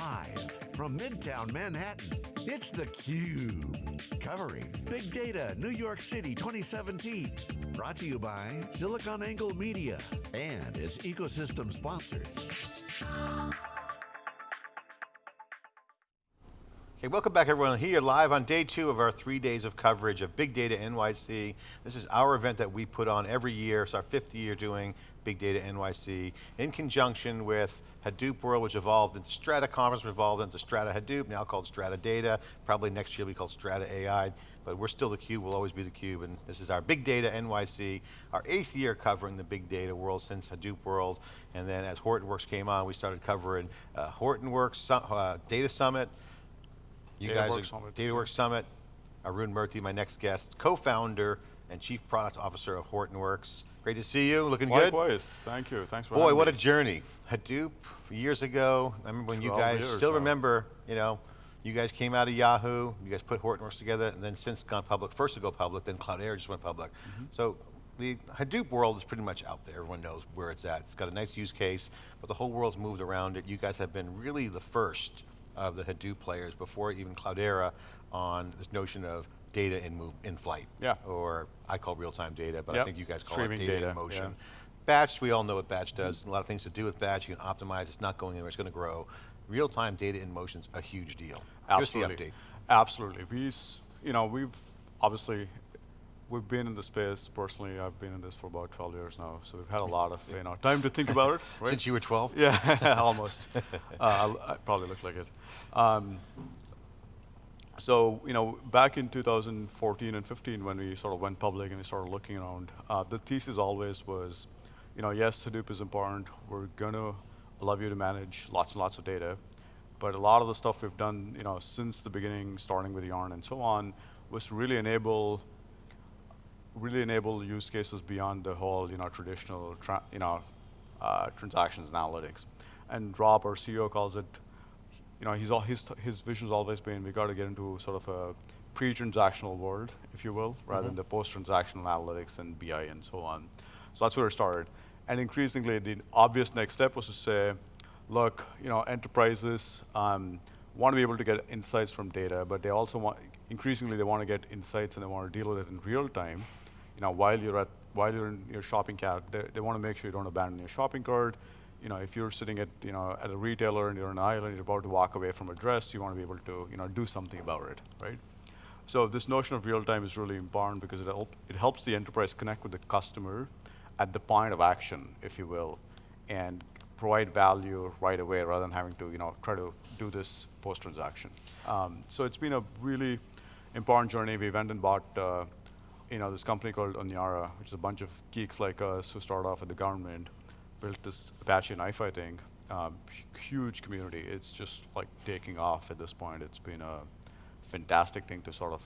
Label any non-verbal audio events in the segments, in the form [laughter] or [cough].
Live from Midtown Manhattan, it's theCUBE. Covering Big Data New York City 2017. Brought to you by SiliconANGLE Media and its ecosystem sponsors. Okay, welcome back everyone. Here live on day two of our three days of coverage of Big Data NYC. This is our event that we put on every year. It's our fifth year doing Big Data NYC in conjunction with Hadoop World, which evolved into Strata Conference, evolved into Strata Hadoop, now called Strata Data. Probably next year will be called Strata AI, but we're still theCUBE, we'll always be theCUBE, and this is our Big Data NYC, our eighth year covering the Big Data world since Hadoop World, and then as Hortonworks came on, we started covering uh, Hortonworks uh, Data Summit, you guys are Summit. DataWorks Summit. Arun Murthy, my next guest, co-founder and chief product officer of Hortonworks. Great to see you, looking Likewise. good? Likewise, thank you, thanks for Boy, what me. a journey. Hadoop, years ago, I remember when you guys, still remember, you know, you guys came out of Yahoo, you guys put Hortonworks together, and then since gone public, first to go public, then Cloudera just went public. Mm -hmm. So the Hadoop world is pretty much out there. Everyone knows where it's at. It's got a nice use case, but the whole world's moved around it. You guys have been really the first of the Hadoop players before even Cloudera on this notion of data in move in flight. Yeah. Or I call real-time data, but yep. I think you guys call Streaming it data, data, in motion. Yeah. Batch, we all know what batch does. Mm -hmm. A lot of things to do with batch. You can optimize, it's not going anywhere, it's going to grow. Real-time data in motion is a huge deal. Absolutely. the update. Absolutely. We, you know, we've obviously we've been in the space, personally, I've been in this for about 12 years now, so we've had a lot of you know, time to think about it. [laughs] Right? Since you were 12? Yeah, [laughs] [laughs] almost. uh, I probably look like it. Um, so, you know, back in 2014 and 15 when we sort of went public and we started looking around, uh, the thesis always was, you know, yes, Hadoop is important, we're going to allow you to manage lots and lots of data, but a lot of the stuff we've done, you know, since the beginning, starting with Yarn and so on, was to really enable really enable use cases beyond the whole, you know, traditional, you know, uh, transactions and analytics. And Rob, our CEO, calls it, you know, he's all, his, his vision's always been we got to get into sort of a pre-transactional world, if you will, rather mm -hmm. than the post-transactional analytics and BI and so on. So that's where it started. And increasingly, the obvious next step was to say, look, you know, enterprises um, want to be able to get insights from data, but they also want, increasingly they want to get insights and they want to deal with it in real time you know, while you're at while you're in your shopping cart, they, they want to make sure you don't abandon your shopping cart. You know, if you're sitting at you know at a retailer and you're in an aisle and you're about to walk away from a dress, you want to be able to you know do something about it, right? So this notion of real time is really important because it it helps the enterprise connect with the customer at the point of action, if you will, and provide value right away rather than having to you know try to do this post transaction. Um, so it's been a really important journey. We went and bought. Uh, you know, this company called Onyara, which is a bunch of geeks like us who started off at the government, built this Apache NiFi, I think. Um, huge community. It's just like taking off at this point. It's been a fantastic thing to sort of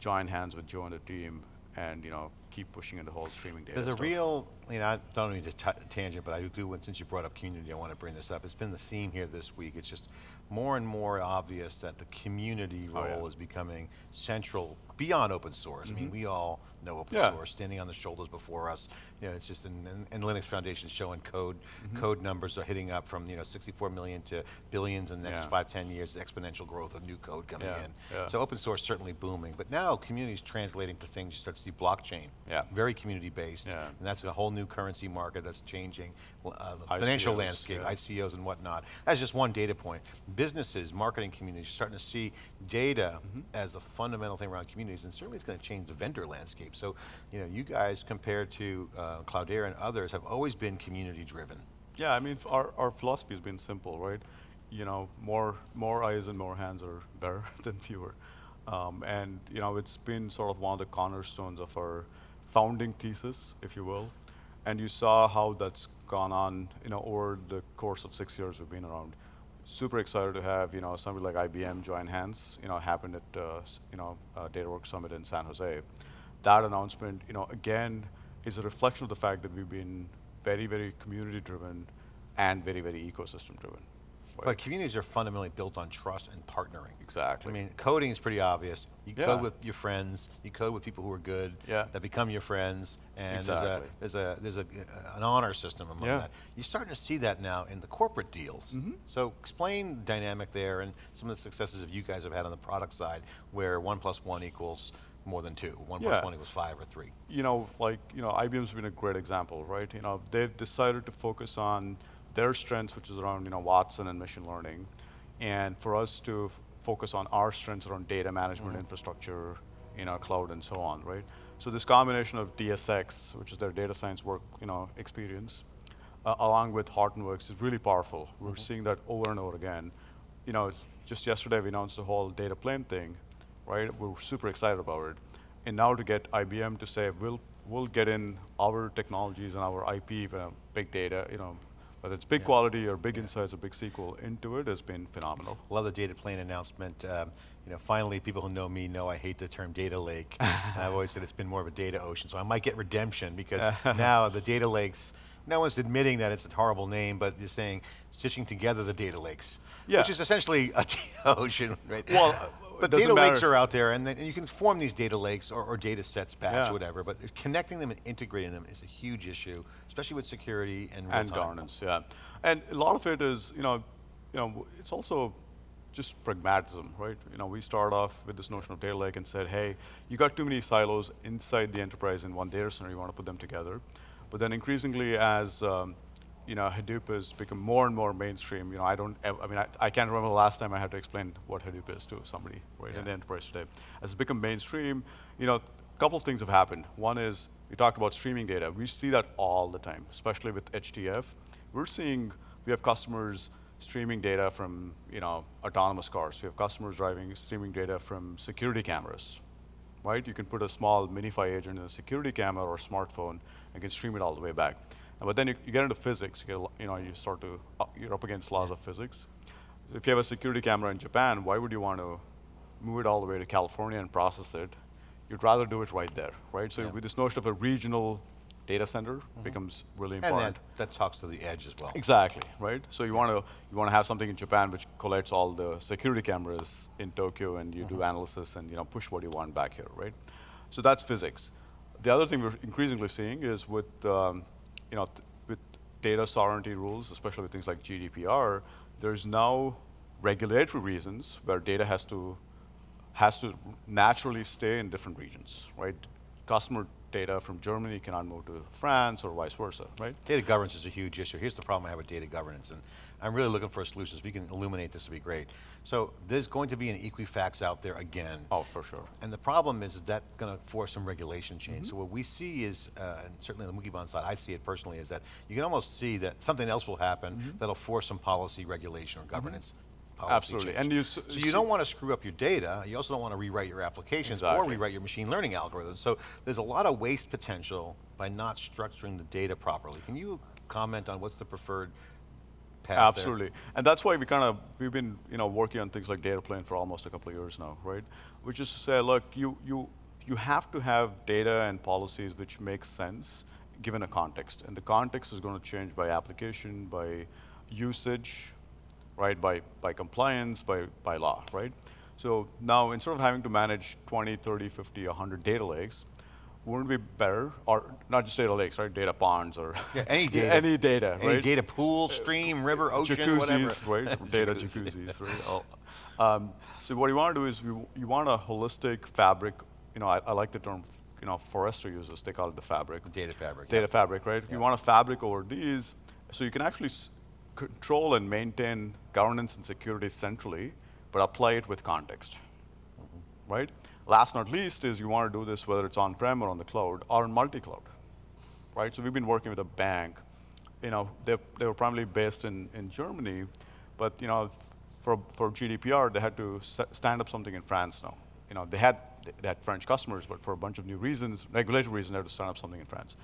join hands with Joe and the team and you know keep pushing into whole streaming data. There's stuff. a real, you know, I don't mean to tangent, but I do, since you brought up community, I want to bring this up. It's been the theme here this week. It's just more and more obvious that the community role oh, yeah. is becoming central beyond open source. Mm -hmm. I mean, mm-hmm. we all know open yeah. source, standing on the shoulders before us. You know, it's just, and, Linux Foundation showing code, mm -hmm. code numbers are hitting up from, you know, 64 million to billions in the next yeah. five, 10 years, exponential growth of new code coming in. So open source certainly booming, but now community is translating to things, you start to see blockchain, yeah. very community based, and that's a whole new currency market that's changing, uh, the ICOs, financial landscape, ICOs and whatnot. That's just one data point. Businesses, marketing communities, you're starting to see data mm -hmm. as the fundamental thing around communities, and certainly it's going to change the vendor landscape. So, you know, you guys compared to uh, Cloudera and others have always been community driven. Yeah, I mean, our, our philosophy has been simple, right? You know, more, more eyes and more hands are better [laughs] than fewer. Um, and, you know, it's been sort of one of the cornerstones of our founding thesis, if you will. And you saw how that's gone on, you know, over the course of six years we've been around. Super excited to have, you know, somebody like IBM join hands, you know, happened at, uh, you know, uh, DataWorks Summit in San Jose that announcement, you know, again, is a reflection of the fact that we've been very, very community driven and very, very ecosystem driven. But communities are fundamentally built on trust and partnering. Exactly. I mean, coding is pretty obvious. You Yeah. code with your friends, you code with people who are good, Yeah. that become your friends, and Exactly. there's a, there's a, there's a, an honor system among Yeah. that. You're starting to see that now in the corporate deals. Mhm. So explain the dynamic there and some of the successes that you guys have had on the product side, where one plus one equals more than two, one plus Yeah. one equals five or three. you know, like, you know, IBM's been a great example, right? You know, they've decided to focus on their strengths, which is around, you know, Watson and machine learning, and for us to f- focus on our strengths around data management, infrastructure, you know, cloud and so on, right? So this combination of DSX, which is their data science work, you know, experience, uh, along with Hortonworks is really powerful. We're seeing that over and over again. You know, just yesterday we announced the whole data plane thing, right? We're super excited about it. And now to get IBM to say, we'll, we'll get in our technologies and our IP, uh, big data, you know, whether it's big Yeah. quality or big insights or big SQL into it has been phenomenal. Love the data plane announcement. Um, you know, finally, people who know me know I hate the term data lake. [laughs] I've always said it's been more of a data ocean, so I might get redemption because [laughs] now the data lakes, no one's admitting that it's a horrible name, but they're saying stitching together the data lakes, Yeah. which is essentially a [laughs] data ocean, right? Well, uh, but data lakes are out there, and, then, and you can form these data lakes or, or data sets, batch, Yeah. whatever. But connecting them and integrating them is a huge issue, especially with security and and governance, yeah. And a lot of it is, you know, you know, it's also just pragmatism, right? You know, we start off with this notion of data lake and said, hey, you got too many silos inside the enterprise in one data center, you want to put them together. But then increasingly as, um, you know, Hadoop has become more and more mainstream, you know, I don't, I mean, I, I can't remember the last time I had to explain what Hadoop is to somebody, right, Yeah. in the enterprise today. As it's become mainstream, you know, a couple of things have happened. One is, we talked about streaming data. We see that all the time, especially with HDF. We're seeing, we have customers streaming data from, you know, autonomous cars. We have customers driving, streaming data from security cameras, right? You can put a small MiNiFi agent in a security camera or smartphone and can stream it all the way back. But then you, you get into physics, you, get, you know, you start to, uh, you're up against laws of physics. If you have a security camera in Japan, why would you want to move it all the way to California and process it? You'd rather do it right there, right? So Yeah. with this notion of a regional data center becomes really And important. that, that talks to the edge as well. Exactly, right? So you want to you want to have something in Japan which collects all the security cameras in Tokyo, and you do analysis and you know push what you want back here, right? So that's physics. The other thing we're increasingly seeing is with um, you know with data sovereignty rules, especially with things like GDPR, there's now regulatory reasons where data has to has to naturally stay in different regions, right? Customer data from Germany cannot move to France or vice versa, right? Data governance is a huge issue. Here's the problem I have with data governance, and I'm really looking for a solution. If you can illuminate this, would be great. So there's going to be an Equifax out there again. Oh, for sure. And the problem is, is that going to force some regulation change. Mm-hmm. So what we see is, uh, and certainly on the Wikibon side, I see it personally, is that you can almost see that something else will happen mm-hmm. that'll force some policy regulation or mm-hmm. governance policy Absolutely. change. And you so you don't want to screw up your data. You also don't want to rewrite your applications or rewrite your machine learning algorithms. So there's a lot of waste potential by not structuring the data properly. Can you comment on what's the preferred path there? Absolutely. And that's why we kind of, we've been, you know, working on things like data plane for almost a couple of years now, right? Which is to say, look, you, you, you have to have data and policies which make sense given a context. And the context is going to change by application, by usage, right? By, by compliance, by, by law, right? So now instead of having to manage 20, 30, 50, 100 data lakes, wouldn't it be better, or not just data lakes, right? Data ponds or [laughs] Yeah, any data. any data, Any right? data pool, stream, river, ocean, jacuzzis, whatever. right? [laughs] Data jacuzzis, right? All- Um, so what you want to do is you, you want a holistic fabric. You know, I, I like the term. You know, Forrester uses. They call it the fabric. Data fabric. Data yeah. fabric, right? Yeah. You want a fabric over these, so you can actually control and maintain governance and security centrally, but apply it with context, Mm-hmm. right? Last not least is you want to do this whether it's on-prem or on the cloud or in multi-cloud, right? So we've been working with a bank. You know, they they were primarily based in in Germany, but you know, for for GDPR they had to stand up something in France now. You know, they had they had French customers, but for a bunch of new reasons, regulatory reasons, they had to stand up something in France.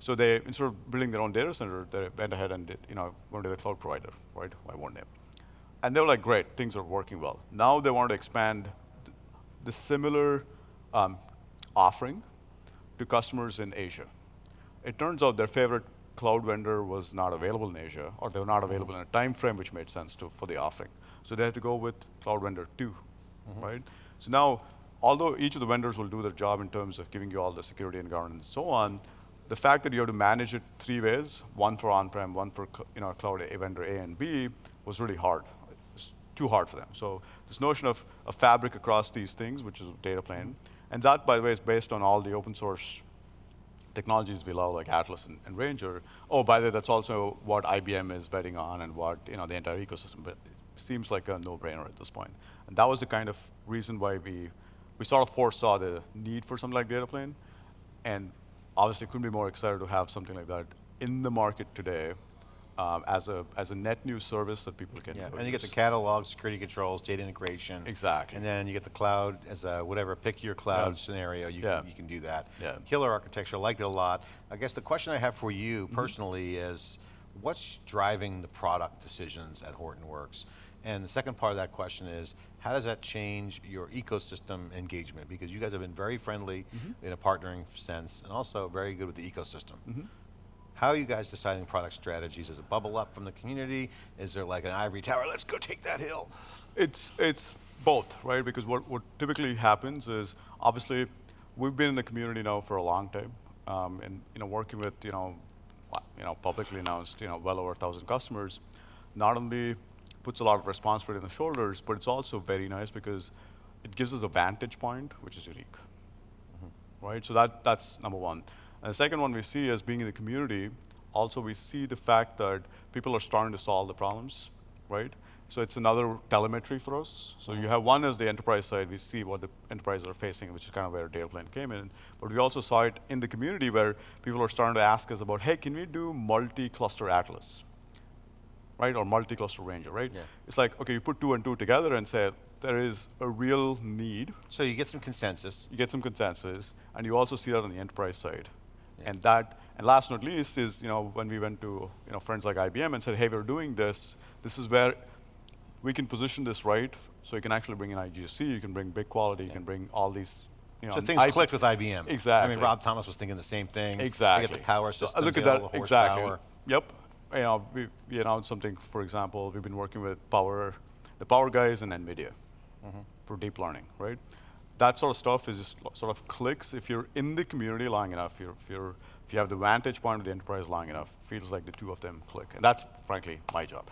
So they instead of building their own data center, they went ahead and did, you know, went to the cloud provider, right? Why won't they? And they were like, great, things are working well. Now they want to expand th- the similar um, offering to customers in Asia. It turns out their favorite cloud vendor was not available in Asia, or they were not available in a time frame which made sense to, for the offering. So they had to go with cloud vendor 2 right? So now, although each of the vendors will do their job in terms of giving you all the security and governance and so on, the fact that you have to manage it three ways, one for on-prem, one for you know, cloud A vendor A and B, was really hard. It's too hard for them. So this notion of a fabric across these things, which is data plane, and that, by the way, is based on all the open source technologies we love, like Atlas and, and, Ranger. Oh, by the way, that's also what IBM is betting on and what you know the entire ecosystem. But it seems like a no-brainer at this point. And that was the kind of reason why we we sort of foresaw the need for something like data plane, and obviously couldn't be more excited to have something like that in the market today um, as a as a net new service that people can. Yeah, and you get the catalog, security controls, data integration. Exactly. And then you get the cloud as a whatever, pick your cloud yeah. scenario, you, yeah. can, you can do that. Yeah. Killer architecture, I liked it a lot. I guess the question I have for you mm -hmm. personally is, what's driving the product decisions at Hortonworks? And the second part of that question is, how does that change your ecosystem engagement? Because you guys have been very friendly mm -hmm. in a partnering sense, and also very good with the ecosystem. Mm -hmm. How are you guys deciding product strategies? Does it bubble up from the community? Is there like an ivory tower, let's go take that hill? It's, it's both, right? Because what, what typically happens is, obviously, we've been in the community now for a long time, um, and you know, working with you know, you know, publicly announced, you know, well over a thousand customers. Not only puts a lot of responsibility on the shoulders, but it's also very nice because it gives us a vantage point, which is unique, mm -hmm. right? So that, that's number one. And the second one we see as being in the community, also we see the fact that people are starting to solve the problems, right? So it's another telemetry for us. So you have one as the enterprise side, we see what the enterprises are facing, which is kind of where Dataplane came in. But we also saw it in the community where people are starting to ask us about, hey, can we do multi-cluster Atlas? Right, or multi-cluster Ranger, right? Yeah. It's like, okay, you put two and two together and say, there is a real need. So you get some consensus. You get some consensus, and you also see that on the enterprise side. And that, and last not least is, you know, when we went to, you know, friends like IBM and said, hey, we're doing this, this is where we can position this right, so you can actually bring in IGC, you can bring BigQuality, yeah. you can bring all these, you know. So things I clicked with IBM. Exactly. I mean, Rob Thomas was thinking the same thing. Exactly. They get the power uh, system, so look at that, exactly. Yep. You know, we, we announced something, for example, we've been working with Power, the Power guys and NVIDIA mm -hmm. for deep learning, right? That sort of stuff is just sort of clicks if you're in the community long enough, you're, if you're if you have the vantage point of the enterprise long enough, feels like the two of them click. And that's, frankly, my job.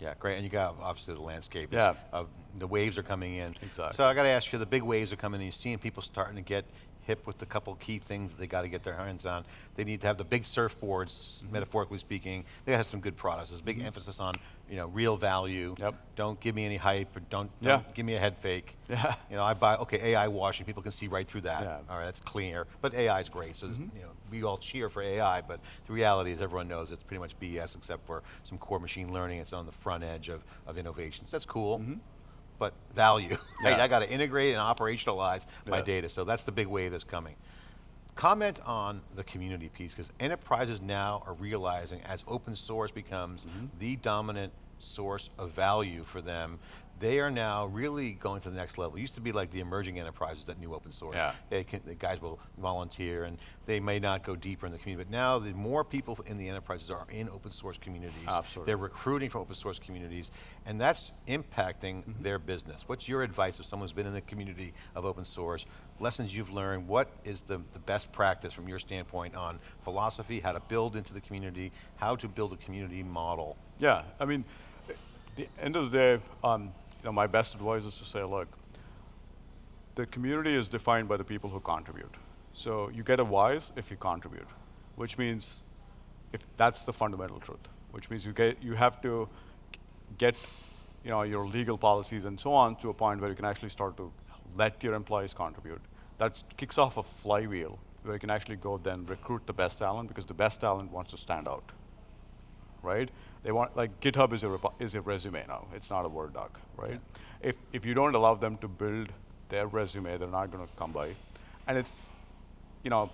Yeah, great. And you got obviously the landscape. Yeah. Of the waves are coming in. Exactly. So I got to ask you, the big waves are coming in. You're seeing people starting to get hip with a couple key things that they got to get their hands on. They need to have the big surfboards, mm -hmm. metaphorically speaking. They got to have some good products. There's a big mm -hmm. emphasis on you know real value. Yep. Don't give me any hype. Or don't, don't yeah. give me a head fake. Yeah. [laughs] You know I buy okay AI washing. People can see right through that. Yeah. All right, that's clear. But AI is great. So mm -hmm. you know we all cheer for AI, but the reality is everyone knows it's pretty much BS except for some core machine learning. It's on the front edge of of innovations. That's cool mm-hmm. But value. [laughs] Right? Yeah. I got to integrate and operationalize my yeah. data. So that's the big wave that's coming. Comment on the community piece, because enterprises now are realizing as open source becomes mm -hmm. the dominant source of value for them, they are now really going to the next level. It used to be like the emerging enterprises that knew open source. Yeah. They can, the guys will volunteer and they may not go deeper in the community, but now the more people in the enterprises are in open source communities. Absolutely. They're recruiting from open source communities, and that's impacting mm -hmm. their business. What's your advice if someone's been in the community of open source, lessons you've learned, what is the, the best practice from your standpoint on philosophy, how to build into the community, how to build a community model? Yeah, I mean, the end of the day, um, you know, my best advice is to say, look, the community is defined by the people who contribute. So you get a wise if you contribute, which means if that's the fundamental truth, which means you get you have to get you know your legal policies and so on to a point where you can actually start to let your employees contribute. That kicks off a flywheel where you can actually go then recruit the best talent because the best talent wants to stand out, right? They want, like GitHub is a, is a resume now. It's not a Word doc, right? Yeah. If, if you don't allow them to build their resume, they're not going to come by. And it's, you know,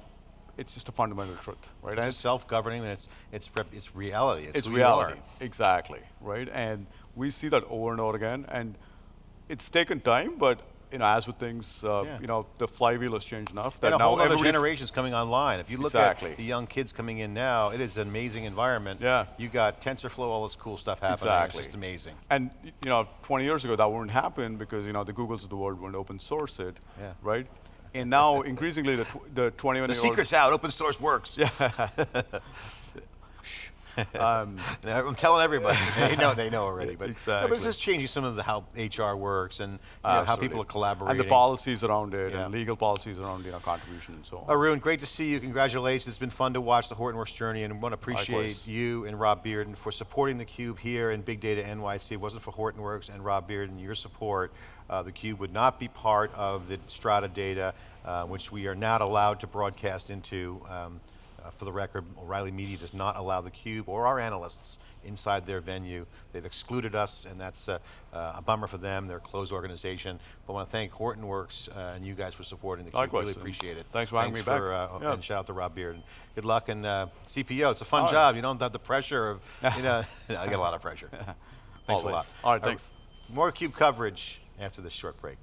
it's just a fundamental truth, right? It's, it's self-governing, and it's it's it's reality. It's, it's reality, exactly, right? And we see that over and over again, and it's taken time, but you know, as with things, uh, Yeah. you know, the flywheel has changed enough that And a now whole other generation's coming online. If you look Exactly. at the young kids coming in now, it is an amazing environment. Yeah. You got TensorFlow, all this cool stuff happening. Exactly. It's just amazing. And you know, 20 years ago that wouldn't happen because you know the Googles of the world wouldn't open source it, Yeah. right? And now increasingly the tw- the 21 The year old secret's out. Open source works. Yeah. [laughs] [laughs] [laughs] um, I'm telling everybody. [laughs] they know. They know already. But, no, but it's just changing some of the how HR works and know, how people are collaborating. and the policies around it Yeah. and legal policies around you know contribution and so on. Arun, great to see you. Congratulations. It's been fun to watch the Hortonworks journey and want to appreciate Likewise. you and Rob Bearden for supporting the Cube here in Big Data NYC. If it wasn't for Hortonworks and Rob Bearden, your support, uh, theCUBE would not be part of the Strata data, uh, which we are not allowed to broadcast into. Um, uh, for the record, O'Reilly Media does not allow theCUBE or our analysts inside their venue. They've excluded us, and that's uh, uh, a bummer for them. They're a closed organization. But I want to thank Hortonworks uh, and you guys for supporting theCUBE. Likewise, Really appreciate it. thanks for having me back. for, uh, Yeah. And shout out to Rob Beard. And good luck and uh, CPO. It's a fun All right. job. You don't have the pressure of, you know, [laughs] [laughs] I get a lot of pressure. [laughs] Thanks a lot. All right, Uh, thanks. More CUBE coverage after this short break.